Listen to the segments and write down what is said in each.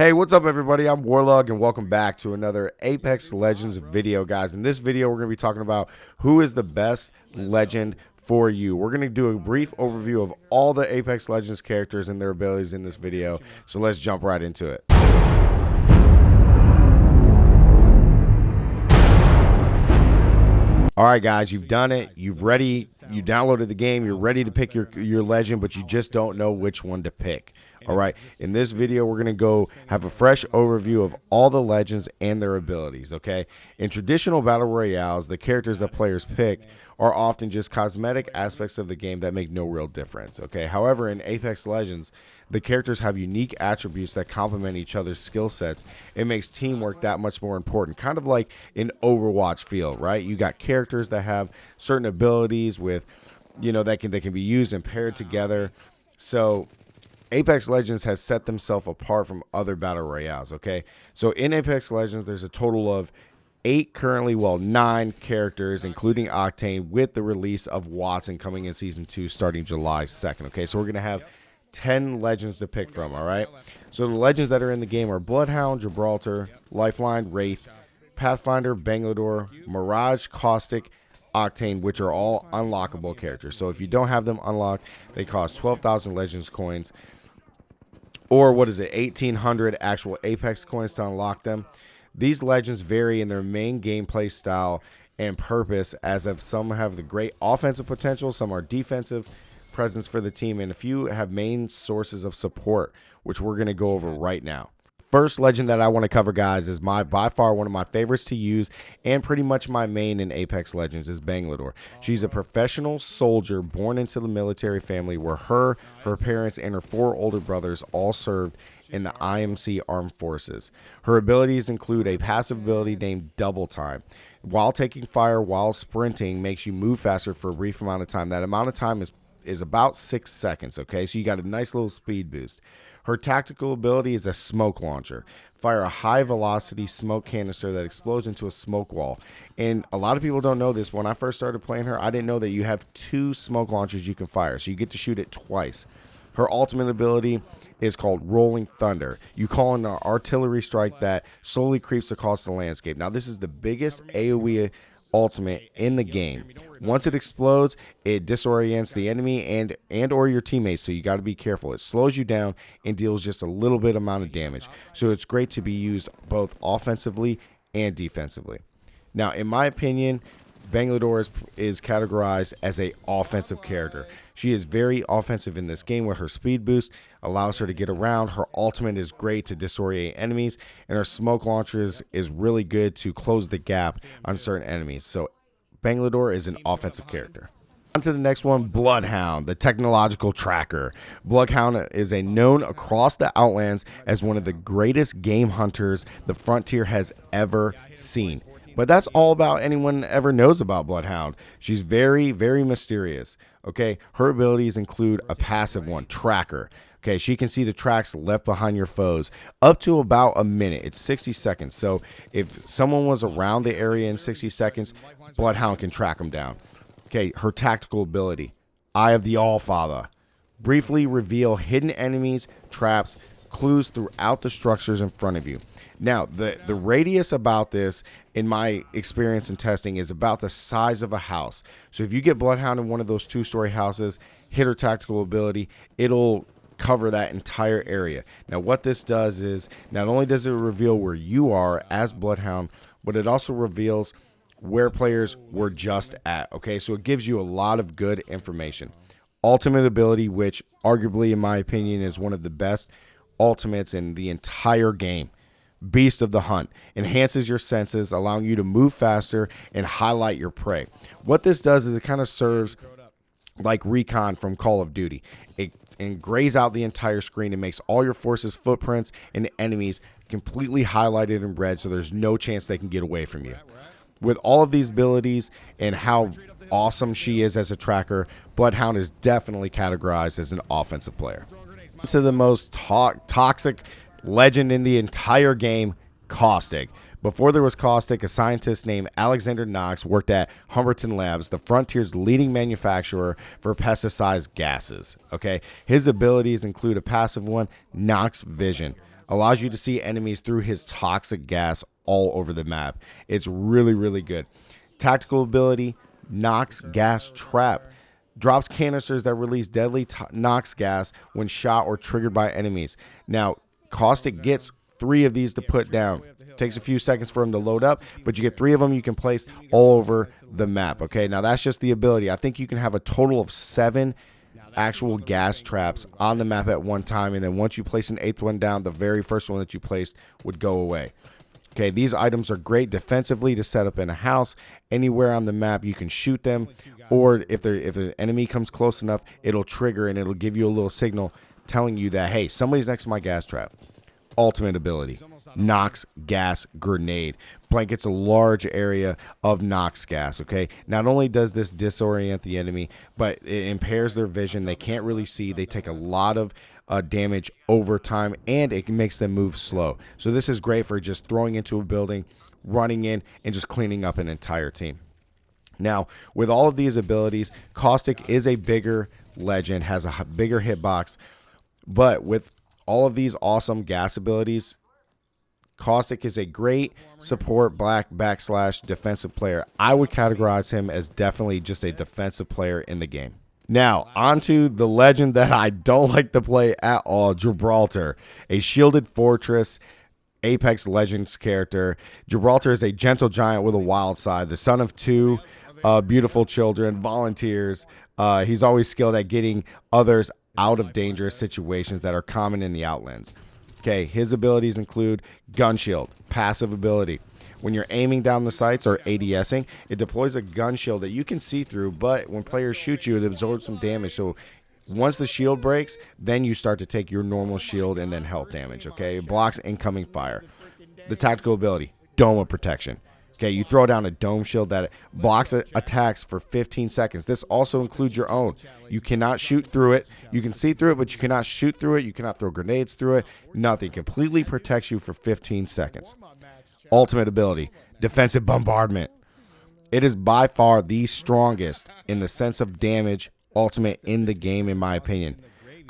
Hey, what's up everybody? I'm Warlug and welcome back to another Apex Legends video, guys. In this video, we're going to be talking about who is the best legend for you. We're going to do a brief overview of all the Apex Legends characters and their abilities in this video. So let's jump right into it. All right, guys, you've done it. You've ready. You downloaded the game. You're ready to pick your your legend, but you just don't know which one to pick. All right. In this video, we're going to go have a fresh overview of all the legends and their abilities. Okay. In traditional battle royales, the characters that players pick are often just cosmetic aspects of the game that make no real difference. Okay. However, in Apex Legends, the characters have unique attributes that complement each other's skill sets. It makes teamwork that much more important. Kind of like an Overwatch feel, right? You got characters that have certain abilities with, you know, that can they can be used and paired together. So Apex Legends has set themselves apart from other battle royales. Okay, so in Apex Legends, there's a total of eight currently, well, nine characters, including Octane, with the release of Wattson coming in season two starting July 2nd. Okay, so we're gonna have 10 legends to pick from. All right, so the legends that are in the game are Bloodhound, Gibraltar, Lifeline, Wraith, Pathfinder, Bangalore, Mirage, Caustic. Octane, which are all unlockable characters. So if you don't have them unlocked, they cost 12,000 Legends coins or what is it, 1800 actual Apex coins to unlock them. These legends vary in their main gameplay style and purpose, as of some have the great offensive potential, some are defensive presence for the team, and a few have main sources of support, which we're going to go over right now first legend that I want to cover, guys, is my by far one of my favorites to use and pretty much my main in Apex Legends is Bangalore. She's a professional soldier born into the military family where her, her parents, and her four older brothers all served in the IMC Armed Forces. Her abilities include a passive ability named Double Time. While taking fire while sprinting makes you move faster for a brief amount of time. That amount of time is is about six seconds. Okay, so you got a nice little speed boost. Her tactical ability is a smoke launcher. Fire a high velocity smoke canister that explodes into a smoke wall. And a lot of people don't know this. When I first started playing her, I didn't know that you have two smoke launchers you can fire. So you get to shoot it twice. Her ultimate ability is called Rolling Thunder. You call in an artillery strike that slowly creeps across the landscape. Now, this is the biggest AoE ultimate in the game. Once it explodes, it disorients the enemy and and or your teammates, so you got to be careful. It slows you down and deals just a little bit amount of damage. So it's great to be used both offensively and defensively. Now, in my opinion, Bangalore is, is categorized as a offensive character. She is very offensive in this game where her speed boost allows her to get around. Her ultimate is great to disorient enemies, and her smoke launcher is, is really good to close the gap on certain enemies. So Bangalore is an offensive character. On to the next one, Bloodhound, the technological tracker. Bloodhound is a known across the Outlands as one of the greatest game hunters the Frontier has ever seen. But that's all about anyone ever knows about Bloodhound. She's very, very mysterious. Okay, her abilities include a passive one, Tracker. Okay, she can see the tracks left behind your foes up to about a minute. It's 60 seconds. So if someone was around the area in 60 seconds, Bloodhound can track them down. Okay, her tactical ability, Eye of the Allfather. Briefly reveal hidden enemies, traps, clues throughout the structures in front of you. Now, the, the radius about this, in my experience in testing, is about the size of a house. So if you get Bloodhound in one of those two story houses, hit her tactical ability, it'll cover that entire area. Now, what this does is not only does it reveal where you are as Bloodhound, but it also reveals where players were just at. Okay, so it gives you a lot of good information. Ultimate ability, which arguably, in my opinion, is one of the best ultimates in the entire game. Beast of the Hunt enhances your senses, allowing you to move faster and highlight your prey. What this does is it kind of serves like recon from Call of Duty. It and grays out the entire screen and makes all your forces, footprints, and enemies completely highlighted in red so there's no chance they can get away from you. With all of these abilities and how awesome she is as a tracker, Bloodhound is definitely categorized as an offensive player. To the most to toxic legend in the entire game, Caustic. Before there was Caustic, a scientist named Alexander Nox worked at Humberton Labs, the Frontier's leading manufacturer for pesticide gases. Okay, his abilities include a passive one, Nox Vision, allows you to see enemies through his toxic gas all over the map. It's really, really good. Tactical ability, Nox Gas Trap. Drops canisters that release deadly Nox gas when shot or triggered by enemies. Now, Caustic gets three of these to put down. Takes a few seconds for them to load up, but you get three of them you can place all over the map. Okay, now that's just the ability. I think you can have a total of seven actual gas traps on the map at one time, and then once you place an eighth one down, the very first one that you placed would go away. Okay, these items are great defensively to set up in a house. Anywhere on the map, you can shoot them, or if if the enemy comes close enough, it'll trigger and it'll give you a little signal telling you that hey, somebody's next to my gas trap. Ultimate ability. Nox gas grenade. Blankets a large area of Nox gas okay? Not only does this disorient the enemy but it impairs their vision. They can't really see. They take a lot of uh, damage over time and it makes them move slow. So this is great for just throwing into a building running in and just cleaning up an entire team. Now with all of these abilities caustic is a bigger legend has a bigger hitbox but with all of these awesome gas abilities. Caustic is a great support black backslash defensive player. I would categorize him as definitely just a defensive player in the game. Now, onto the legend that I don't like to play at all Gibraltar, a shielded fortress. Apex Legends character. Gibraltar is a gentle giant with a wild side, the son of two uh, beautiful children, volunteers. Uh, he's always skilled at getting others out of dangerous situations that are common in the Outlands. Okay, his abilities include gun shield, passive ability. When you're aiming down the sights or ADSing, it deploys a gun shield that you can see through, but when players shoot you, it absorbs some damage. So once the shield breaks, then you start to take your normal shield and then health damage. Okay, it blocks incoming fire. The tactical ability, dome of protection. Okay, you throw down a dome shield that blocks attacks for 15 seconds. This also includes your own. You cannot shoot through it. You can see through it, but you cannot shoot through it. You cannot throw grenades through it. Nothing. Completely protects you for 15 seconds. Ultimate ability, defensive bombardment. It is by far the strongest in the sense of damage ultimate in the game, in my opinion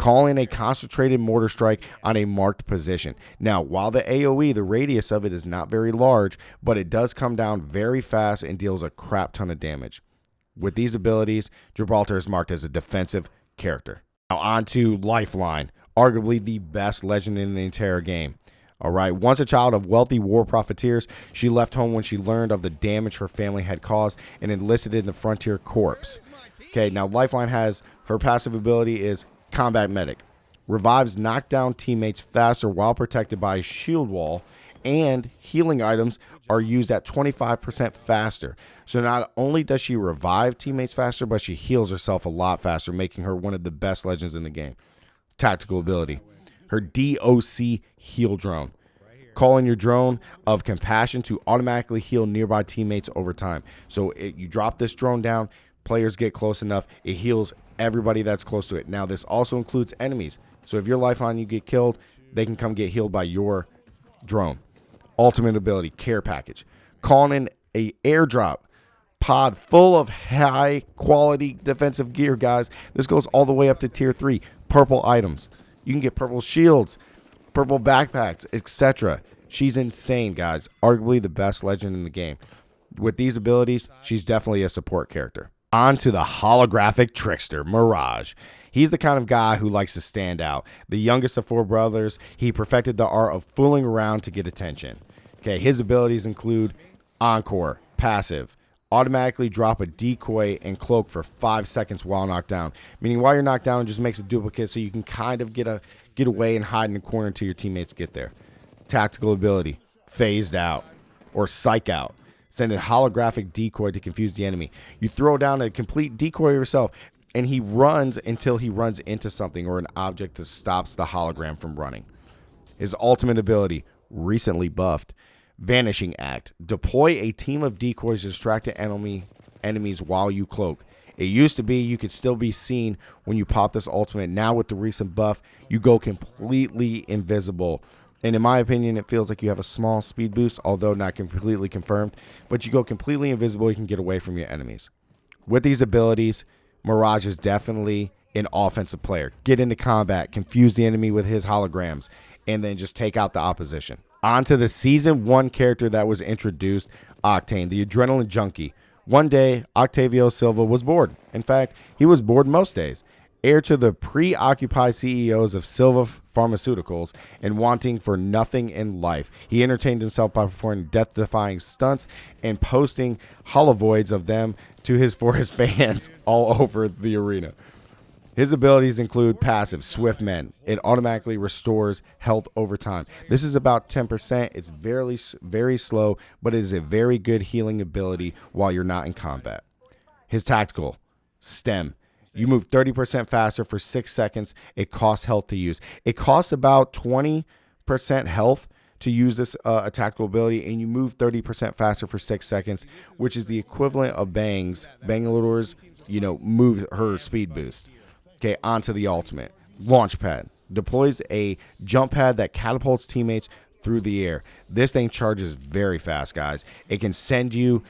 calling a concentrated mortar strike on a marked position. Now, while the AoE, the radius of it is not very large, but it does come down very fast and deals a crap ton of damage. With these abilities, Gibraltar is marked as a defensive character. Now, on to Lifeline, arguably the best legend in the entire game. All right. Once a child of wealthy war profiteers, she left home when she learned of the damage her family had caused and enlisted in the Frontier Corps. Okay. Now, Lifeline has her passive ability is combat medic. Revives knockdown teammates faster while protected by a shield wall, and healing items are used at 25% faster. So not only does she revive teammates faster, but she heals herself a lot faster, making her one of the best legends in the game. Tactical ability. Her DOC heal drone. Calling your drone of compassion to automatically heal nearby teammates over time. So it, you drop this drone down, players get close enough, it heals everybody that's close to it. Now, this also includes enemies. So if your lifeline you get killed, they can come get healed by your drone. Ultimate ability, care package. Calling in a airdrop pod full of high quality defensive gear, guys. This goes all the way up to tier three. Purple items. You can get purple shields, purple backpacks, etc. She's insane, guys. Arguably the best legend in the game. With these abilities, she's definitely a support character. On to the holographic trickster, Mirage. He's the kind of guy who likes to stand out. The youngest of four brothers, he perfected the art of fooling around to get attention. Okay, his abilities include Encore, passive, automatically drop a decoy and cloak for five seconds while knocked down. Meaning while you're knocked down, it just makes a duplicate so you can kind of get a get away and hide in the corner until your teammates get there. Tactical ability, phased out or psych out send a holographic decoy to confuse the enemy. You throw down a complete decoy yourself, and he runs until he runs into something or an object that stops the hologram from running. His ultimate ability, recently buffed, Vanishing Act. Deploy a team of decoys to distract enemy enemies while you cloak. It used to be you could still be seen when you pop this ultimate. Now with the recent buff, you go completely invisible and in my opinion, it feels like you have a small speed boost, although not completely confirmed. But you go completely invisible, you can get away from your enemies. With these abilities, Mirage is definitely an offensive player. Get into combat, confuse the enemy with his holograms, and then just take out the opposition. On to the season one character that was introduced Octane, the adrenaline junkie. One day, Octavio Silva was bored. In fact, he was bored most days. Heir to the preoccupied CEOs of Silva Pharmaceuticals and wanting for nothing in life, he entertained himself by performing death defying stunts and posting holovids of them to his for his fans all over the arena. His abilities include passive Swift Mend. It automatically restores health over time. This is about 10%. It's very very slow, but it is a very good healing ability while you're not in combat. His tactical Stim. You move 30% faster for 6 seconds. It costs health to use. It costs about 20% health to use this uh, ability, and you move 30% faster for 6 seconds, which is the equivalent of Bang's, Bangalore's, you know, move her speed boost okay, onto the ultimate. Launch pad deploys a jump pad that catapults teammates through the air. This thing charges very fast, guys. It can send you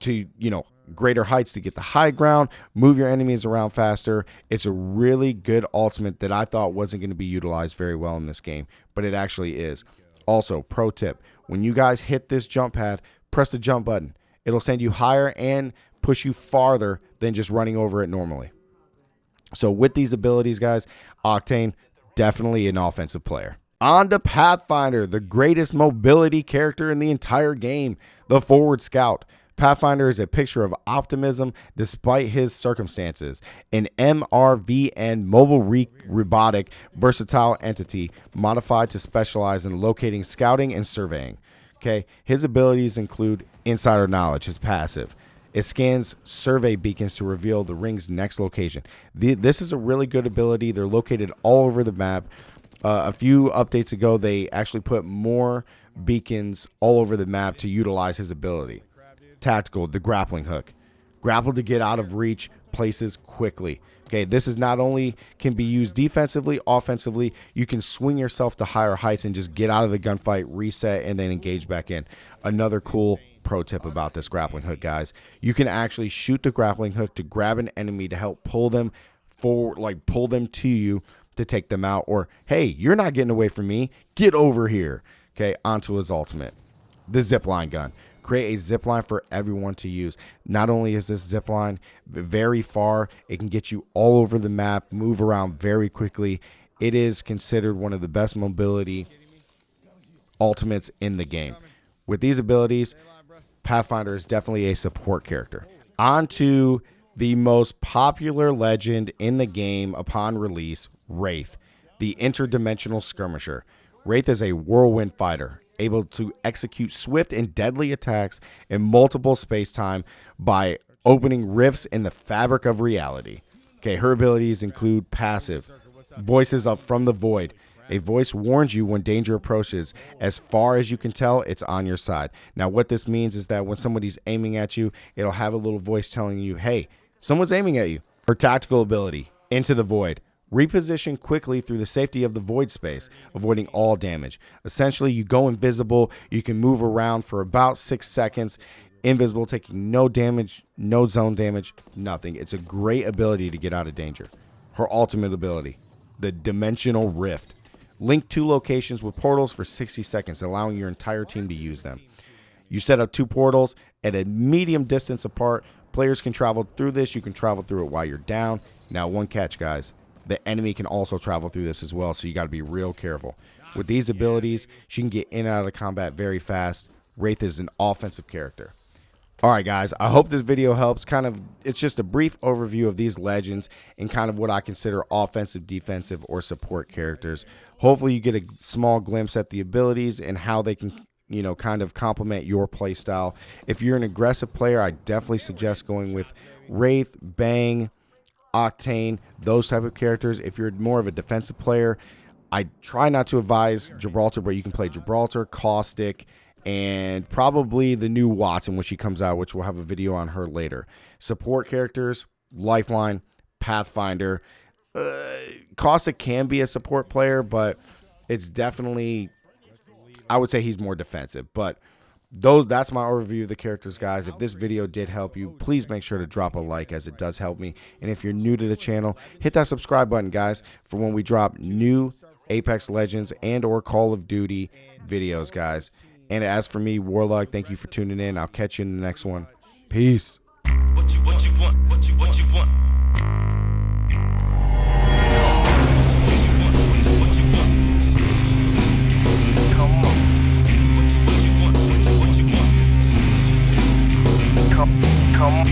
to, you know, greater heights to get the high ground, move your enemies around faster. It's a really good ultimate that I thought wasn't going to be utilized very well in this game, but it actually is. Also, pro tip when you guys hit this jump pad, press the jump button. It'll send you higher and push you farther than just running over it normally. So with these abilities, guys, Octane definitely an offensive player. On to Pathfinder, the greatest mobility character in the entire game, the forward scout. Pathfinder is a picture of optimism despite his circumstances. An MRVN mobile re robotic versatile entity modified to specialize in locating scouting and surveying. Okay, his abilities include insider knowledge, his passive, it scans survey beacons to reveal the ring's next location. The, this is a really good ability. They're located all over the map. Uh, a few updates ago, they actually put more beacons all over the map to utilize his ability. Tactical, the grappling hook. Grapple to get out of reach places quickly. Okay, this is not only can be used defensively, offensively, you can swing yourself to higher heights and just get out of the gunfight, reset, and then engage back in. Another cool pro tip about this grappling hook, guys. You can actually shoot the grappling hook to grab an enemy to help pull them forward, like pull them to you to take them out. Or, hey, you're not getting away from me. Get over here. Okay, onto his ultimate. The zipline gun. Create a zip line for everyone to use. Not only is this zip line very far, it can get you all over the map, move around very quickly. It is considered one of the best mobility ultimates in the game. With these abilities, Pathfinder is definitely a support character. On to the most popular legend in the game upon release, Wraith, the interdimensional skirmisher. Wraith is a whirlwind fighter, able to execute swift and deadly attacks in multiple space-time by opening rifts in the fabric of reality. Okay, her abilities include passive, voices up from the void, a voice warns you when danger approaches. As far as you can tell, it's on your side. Now, what this means is that when somebody's aiming at you, it'll have a little voice telling you, hey, someone's aiming at you. Her tactical ability, Into the Void. Reposition quickly through the safety of the void space, avoiding all damage. Essentially, you go invisible. You can move around for about six seconds. Invisible, taking no damage, no zone damage, nothing. It's a great ability to get out of danger. Her ultimate ability, the Dimensional Rift. Link two locations with portals for 60 seconds, allowing your entire team to use them. You set up two portals at a medium distance apart. Players can travel through this. You can travel through it while you're down. Now, one catch, guys. The enemy can also travel through this as well, so you got to be real careful. With these abilities, she can get in and out of combat very fast. Wraith is an offensive character. All right, guys, I hope this video helps. Kind of, it's just a brief overview of these legends and kind of what I consider offensive, defensive, or support characters. Hopefully, you get a small glimpse at the abilities and how they can, you know, kind of complement your play style. If you're an aggressive player, I definitely suggest going with Wraith, Bang, Octane, those type of characters. If you're more of a defensive player, I try not to advise Gibraltar, but you can play Gibraltar, Caustic, and probably the new Wattson when she comes out, which we'll have a video on her later. Support characters, Lifeline, Pathfinder. Uh, Caustic can be a support player, but it's definitely, I would say he's more defensive. But those that's my overview of the characters guys. If this video did help you please make sure to drop a like as it does help me. And if you're new to the channel hit that subscribe button guys for when we drop new apex legends and or call of duty videos guys. And as for me warlock thank you for tuning in. I'll catch you in the next one. Peace. What you, what you want, what you, come, come.